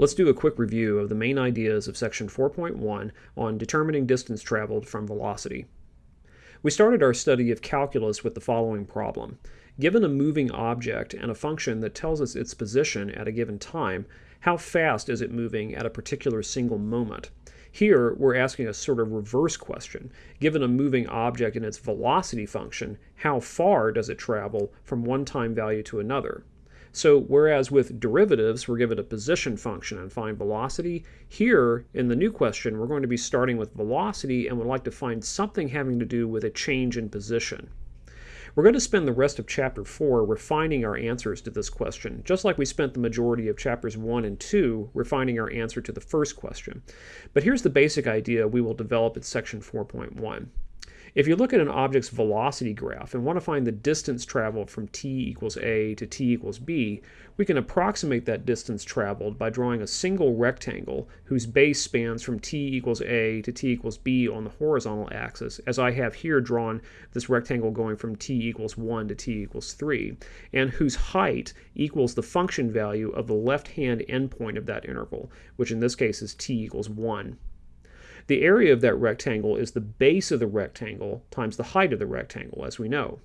Let's do a quick review of the main ideas of section 4.1 on determining distance traveled from velocity. We started our study of calculus with the following problem. Given a moving object and a function that tells us its position at a given time, how fast is it moving at a particular single moment? Here, we're asking a sort of reverse question. Given a moving object and its velocity function, how far does it travel from one time value to another? So whereas with derivatives, we're given a position function and find velocity, here in the new question, we're going to be starting with velocity and would like to find something having to do with a change in position. We're going to spend the rest of chapter 4 refining our answers to this question, just like we spent the majority of chapters 1 and 2 refining our answer to the first question. But here's the basic idea we will develop in section 4.1. If you look at an object's velocity graph and want to find the distance traveled from t equals a to t equals b, we can approximate that distance traveled by drawing a single rectangle whose base spans from t equals a to t equals b on the horizontal axis, as I have here drawn this rectangle going from t equals 1 to t equals 3, and whose height equals the function value of the left-hand endpoint of that interval, which in this case is t equals 1. The area of that rectangle is the base of the rectangle times the height of the rectangle, as we know.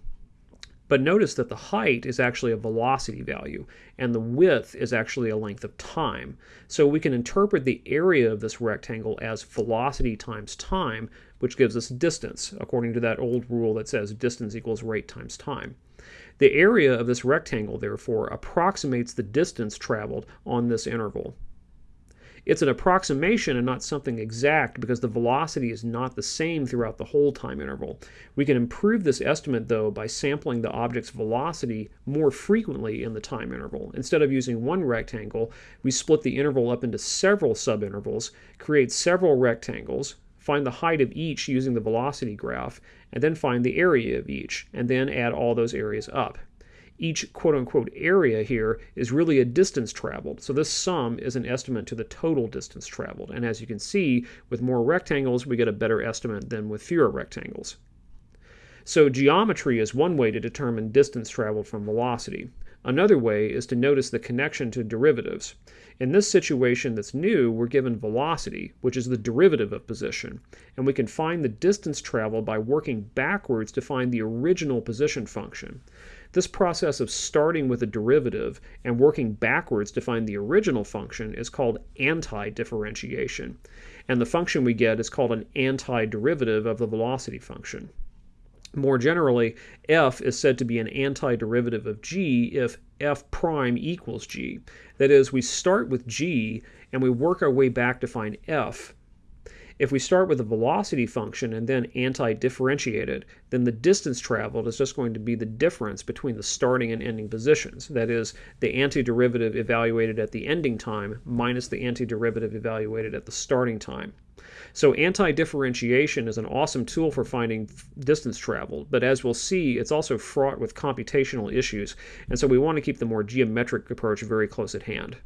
But notice that the height is actually a velocity value, and the width is actually a length of time. So we can interpret the area of this rectangle as velocity times time, which gives us distance, according to that old rule that says distance equals rate times time. The area of this rectangle, therefore, approximates the distance traveled on this interval. It's an approximation and not something exact because the velocity is not the same throughout the whole time interval. We can improve this estimate though by sampling the object's velocity more frequently in the time interval. Instead of using one rectangle, we split the interval up into several subintervals, create several rectangles, find the height of each using the velocity graph, and then find the area of each, and then add all those areas up each quote unquote area here is really a distance traveled. So this sum is an estimate to the total distance traveled. And as you can see, with more rectangles, we get a better estimate than with fewer rectangles. So geometry is one way to determine distance traveled from velocity. Another way is to notice the connection to derivatives. In this situation that's new, we're given velocity, which is the derivative of position, and we can find the distance traveled by working backwards to find the original position function. This process of starting with a derivative and working backwards to find the original function is called antidifferentiation, and the function we get is called an antiderivative of the velocity function. More generally, f is said to be an antiderivative of g if f prime equals g. That is, we start with g and we work our way back to find f. If we start with a velocity function and then anti-differentiate it, then the distance traveled is just going to be the difference between the starting and ending positions. That is, the antiderivative evaluated at the ending time minus the antiderivative evaluated at the starting time. So anti-differentiation is an awesome tool for finding distance traveled, but as we'll see, it's also fraught with computational issues, and so we want to keep the more geometric approach very close at hand.